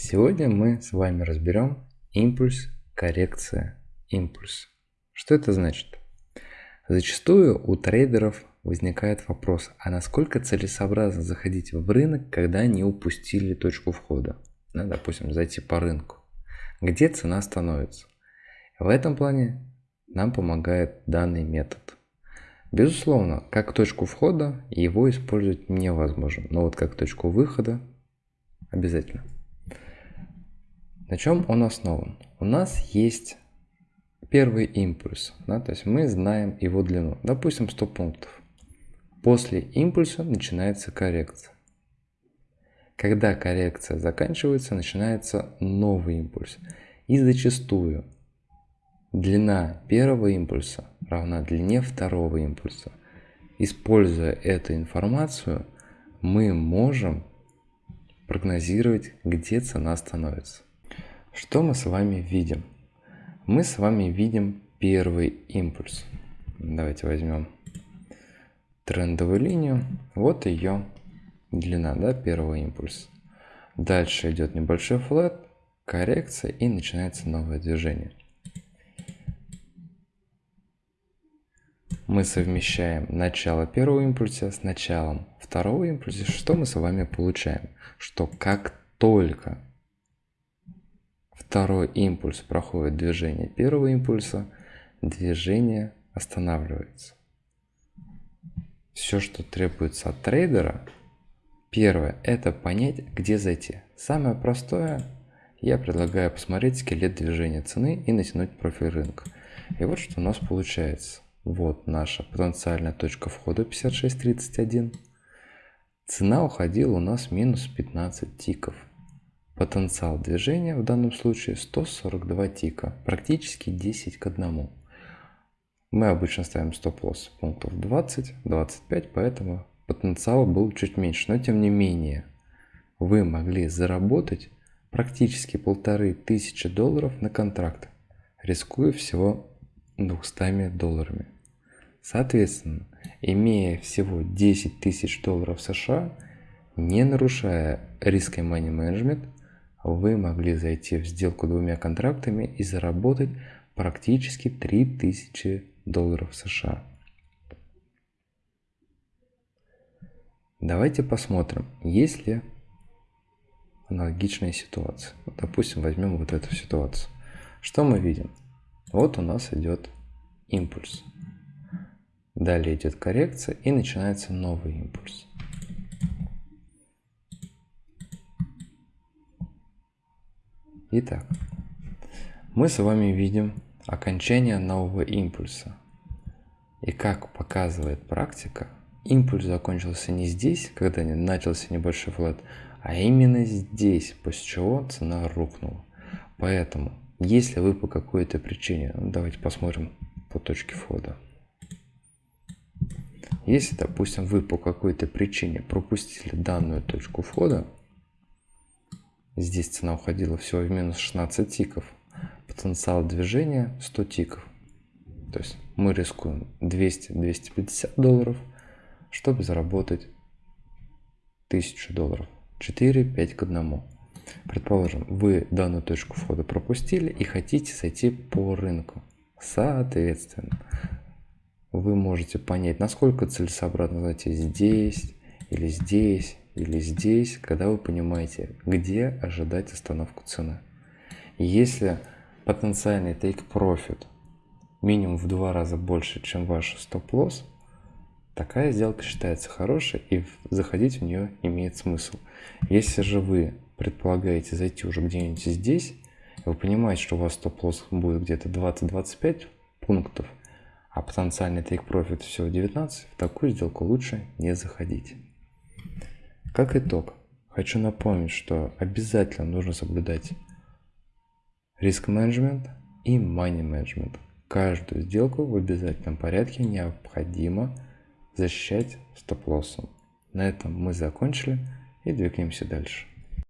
Сегодня мы с вами разберем импульс, коррекция, импульс. Что это значит? Зачастую у трейдеров возникает вопрос, а насколько целесообразно заходить в рынок, когда не упустили точку входа? Ну, допустим, зайти по рынку. Где цена становится? В этом плане нам помогает данный метод. Безусловно, как точку входа его использовать невозможно, но вот как точку выхода обязательно. На чем он основан? У нас есть первый импульс, да, то есть мы знаем его длину, допустим 100 пунктов. После импульса начинается коррекция. Когда коррекция заканчивается, начинается новый импульс. И зачастую длина первого импульса равна длине второго импульса. Используя эту информацию, мы можем прогнозировать, где цена становится. Что мы с вами видим? Мы с вами видим первый импульс. Давайте возьмем трендовую линию. Вот ее длина, да, первого импульса. Дальше идет небольшой флет, коррекция и начинается новое движение. мы совмещаем начало первого импульса с началом второго импульса, что мы с вами получаем? Что как только второй импульс проходит движение первого импульса, движение останавливается. Все, что требуется от трейдера, первое, это понять, где зайти. Самое простое, я предлагаю посмотреть скелет движения цены и натянуть профиль рынка. И вот что у нас получается. Вот наша потенциальная точка входа 56.31. Цена уходила у нас минус 15 тиков. Потенциал движения в данном случае 142 тика, практически 10 к 1. Мы обычно ставим стоп-лосс пунктов 20-25, поэтому потенциал был чуть меньше. Но тем не менее, вы могли заработать практически полторы тысячи долларов на контракт, рискуя всего 200 долларами. Соответственно, имея всего 10 тысяч долларов США, не нарушая риска money management, вы могли зайти в сделку двумя контрактами и заработать практически 3000 долларов США. Давайте посмотрим, есть ли аналогичная ситуация. Допустим, возьмем вот эту ситуацию. Что мы видим? Вот у нас идет импульс. Далее идет коррекция и начинается новый импульс. Итак, мы с вами видим окончание нового импульса. И как показывает практика, импульс закончился не здесь, когда начался небольшой флет, а именно здесь, после чего цена рухнула. Поэтому, если вы по какой-то причине, ну, давайте посмотрим по точке входа. Если, допустим, вы по какой-то причине пропустили данную точку входа, здесь цена уходила всего в минус 16 тиков, потенциал движения 100 тиков. То есть мы рискуем 200-250 долларов, чтобы заработать 1000 долларов. 4-5 к 1. Предположим, вы данную точку входа пропустили и хотите зайти по рынку. Соответственно, вы можете понять, насколько целесообразно зайти здесь, или здесь, или здесь, когда вы понимаете, где ожидать остановку цены. если потенциальный take profit минимум в два раза больше, чем ваш стоп-лосс, такая сделка считается хорошей и заходить в нее имеет смысл. Если же вы предполагаете зайти уже где-нибудь здесь, вы понимаете, что у вас стоп-лосс будет где-то 20-25 пунктов, а потенциальный take profit всего 19, в такую сделку лучше не заходить. Как итог, хочу напомнить, что обязательно нужно соблюдать риск менеджмент и money менеджмент. Каждую сделку в обязательном порядке необходимо защищать стоп-лоссом. На этом мы закончили и двигаемся дальше.